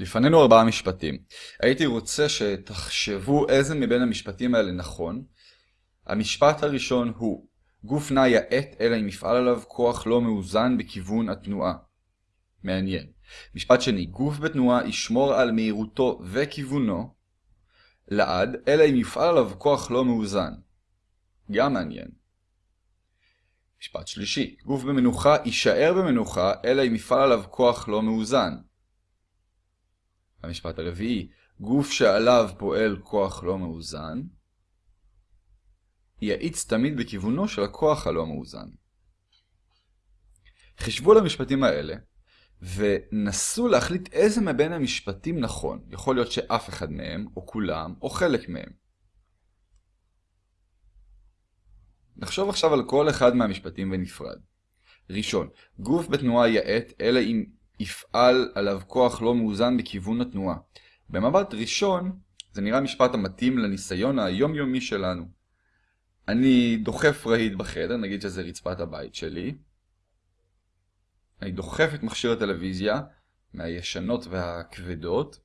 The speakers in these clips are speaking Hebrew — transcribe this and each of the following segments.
לפנינו ארבעה משפטים. הייתי רוצה שתחשבו איזה מבין המשפטים האלה נכון. המשפט הראשון הוא גוף נע יעט אלא אם יפעל עליו כוח לא מאוזן בכיוון התנועה. מעניין. משפט שני, גוף בתנועה ישמור על מהירותו וכיוונו לעד, אלא אם יפעל עליו כוח לא מאוזן. גם מעניין. משפט שלישי, גוף במנוחה יישאר במנוחה, אלא אם יפעל עליו כוח לא מאוזן. המשפט הרביעי, גוף שעליו פועל כוח לא מאוזן, יאיץ תמיד בכיוונו של הכוח הלא מאוזן. חישבו על המשפטים האלה, ונסו להחליט איזה מבין המשפטים נכון. יכול להיות שאף אחד מהם, או כולם, או חלק מהם. נחשוב עכשיו על כל אחד מהמשפטים בנפרד. ראשון, גוף בתנועה יעט, אלא אם יפעל עליו כוח לא מאוזן בכיוון התנועה. במבט ראשון, זה נראה משפט המתאים לניסיון היומיומי שלנו. אני דוחף רהיט בחדר, נגיד שזה רצפת הבית שלי. אני דוחף את מכשיר הטלוויזיה מהישנות והכבדות.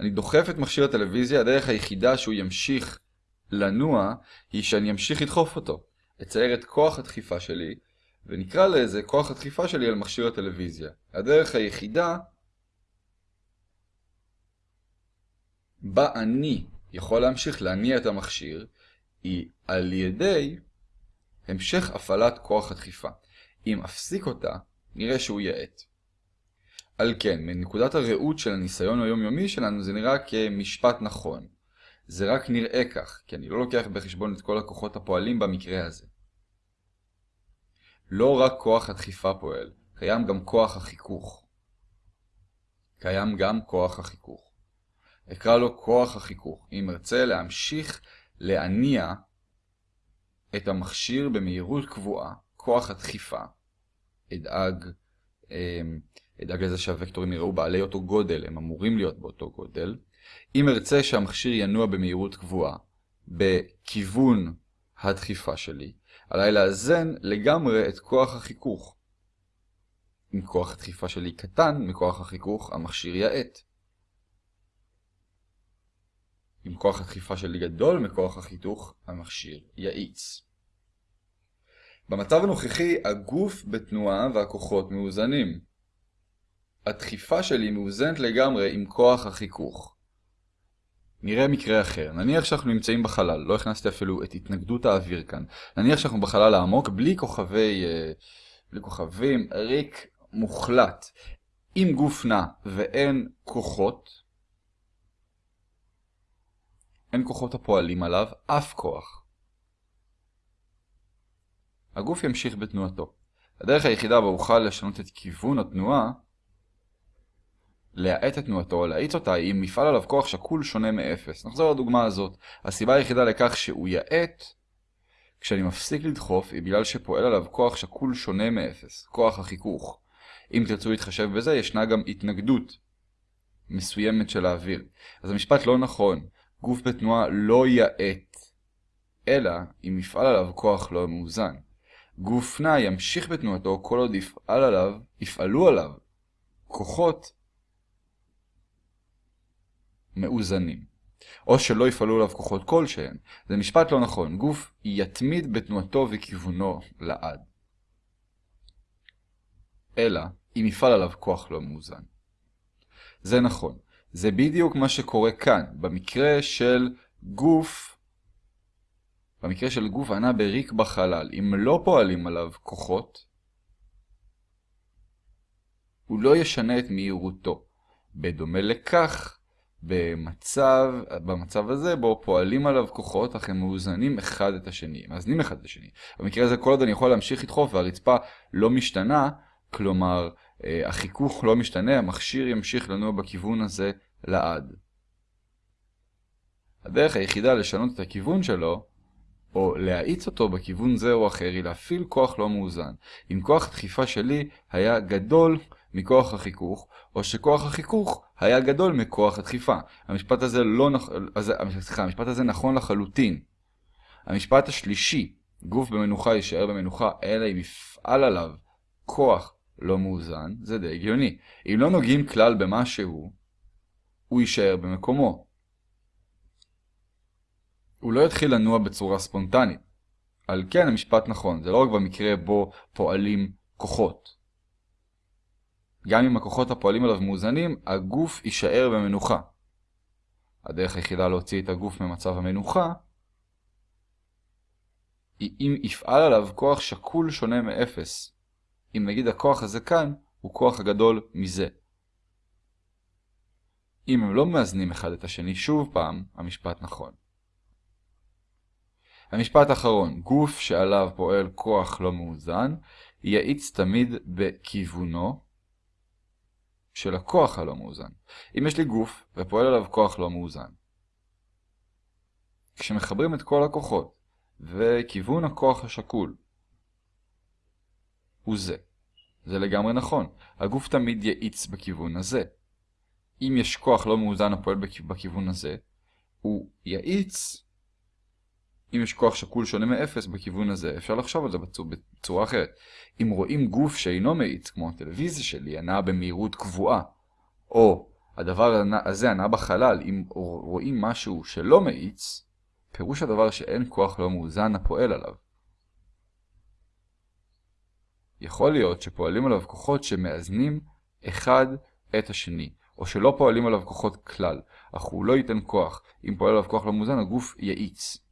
אני דוחף את מכשיר הטלוויזיה, הדרך היחידה שהוא ימשיך לנוע היא שאני אמשיך לדחוף אותו. אצייר את כוח הדחיפה שלי, ונקרא לזה כוח הדחיפה שלי על מכשיר הטלוויזיה. הדרך היחידה בה אני יכול להמשיך להניע את המכשיר, היא על ידי המשך הפעלת כוח הדחיפה. אם אפסיק אותה, נראה שהוא יעט. על כן, מנקודת הראות של הניסיון היומיומי שלנו זה נראה כמשפט נכון. זה רק נראה כך, כי אני לא לוקח בחשבון את כל הכוחות הפועלים במקרה הזה. לא רק כוח הדחיפה פועל, קיים גם כוח החיכוך. קיים גם כוח החיכוך. אקרא לו כוח החיכוך, אם ארצה להמשיך להניע את המכשיר במהירות קבועה, כוח הדחיפה, אדאג, אמ, אדאג לזה שהוקטורים יראו בעלי אותו גודל, הם אמורים להיות באותו גודל. אם ארצה שהמכשיר ינוע במהירות קבועה, בכיוון הדחיפה שלי, עליי לאזן לגמרי את כוח החיכוך. אם כוח הדחיפה שלי קטן מכוח החיכוך, המכשיר יעט. אם כוח הדחיפה שלי גדול מכוח החיתוך, המכשיר יאיץ. במצב הנוכחי, הגוף בתנועה והכוחות מאוזנים. הדחיפה שלי מאוזנת לגמרי עם כוח החיכוך. נראה מקרה אחר. נניח שאנחנו נמצאים בחלל, לא הכנסתי אפילו את התנגדות האוויר כאן. נניח שאנחנו בחלל העמוק, בלי כוכבי... אה, בלי כוכבים, ריק מוחלט. עם גוף נע ואין כוחות, אין כוחות הפועלים עליו אף כוח. הגוף ימשיך בתנועתו. הדרך היחידה בה אוכל לשנות את כיוון התנועה, להאט את תנועתו להאיץ אותה, אם מפעל עליו כוח שקול שונה מאפס. נחזור לדוגמה הזאת. הסיבה היחידה לכך שהוא יאט, כשאני מפסיק לדחוף, היא בגלל שפועל עליו כוח שקול שונה מאפס, כוח החיכוך. אם תרצו להתחשב בזה, ישנה גם התנגדות מסוימת של האוויר. אז המשפט לא נכון. גוף בתנועה לא יאט, אלא אם יפעל עליו כוח לא מאוזן. גוף נע ימשיך בתנועתו כל עוד יפעל עליו, יפעלו עליו כוחות מאוזנים. או שלא יפעלו עליו כוחות כלשהם. זה משפט לא נכון. גוף יתמיד בתנועתו וכיוונו לעד. אלא אם יפעל עליו כוח לא מאוזן. זה נכון. זה בדיוק מה שקורה כאן, במקרה של גוף, במקרה של גוף ענה בריק בחלל, אם לא פועלים עליו כוחות, הוא לא ישנה את מהירותו. בדומה לכך, במצב, במצב הזה בו פועלים עליו כוחות אך הם מאוזנים אחד את השני, מאזנים אחד את השני. במקרה הזה כל עוד אני יכול להמשיך לדחוף והרצפה לא משתנה, כלומר אה, החיכוך לא משתנה, המכשיר ימשיך לנוע בכיוון הזה לעד. הדרך היחידה לשנות את הכיוון שלו, או להאיץ אותו בכיוון זה או אחר, היא להפעיל כוח לא מאוזן. אם כוח הדחיפה שלי היה גדול מכוח החיכוך, או שכוח החיכוך היה גדול מכוח הדחיפה. המשפט הזה, לא נכ... סליחה, המשפט הזה נכון לחלוטין. המשפט השלישי, גוף במנוחה יישאר במנוחה, אלא אם יפעל עליו כוח לא מאוזן, זה די הגיוני. אם לא נוגעים כלל במשהו, הוא יישאר במקומו. הוא לא יתחיל לנוע בצורה ספונטנית. על כן המשפט נכון, זה לא רק במקרה בו פועלים כוחות. גם אם הכוחות הפועלים עליו מאוזנים, הגוף יישאר במנוחה. הדרך היחידה להוציא את הגוף ממצב המנוחה היא אם יפעל עליו כוח שקול שונה מאפס. אם נגיד הכוח הזה כאן הוא כוח הגדול מזה. אם הם לא מאזנים אחד את השני שוב פעם, המשפט נכון. המשפט האחרון, גוף שעליו פועל כוח לא מאוזן, יאיץ תמיד בכיוונו של הכוח הלא מאוזן. אם יש לי גוף ופועל עליו כוח לא מאוזן, כשמחברים את כל הכוחות וכיוון הכוח השקול הוא זה. זה לגמרי נכון, הגוף תמיד יאיץ בכיוון הזה. אם יש כוח לא מאוזן הפועל בכיוון הזה, הוא יאיץ אם יש כוח שקול שונה מאפס בכיוון הזה, אפשר לחשוב על זה בצורה, בצורה אחרת. אם רואים גוף שאינו מאיץ, כמו הטלוויזיה שלי, הנעה במהירות קבועה, או הדבר הזה הנע בחלל, אם רואים משהו שלא מאיץ, פירוש הדבר שאין כוח לא מאוזן הפועל עליו. יכול להיות שפועלים עליו כוחות שמאזנים אחד את השני, או שלא פועלים עליו כוחות כלל, אך הוא לא ייתן כוח. אם פועל עליו כוח לא מאוזן, הגוף יאיץ.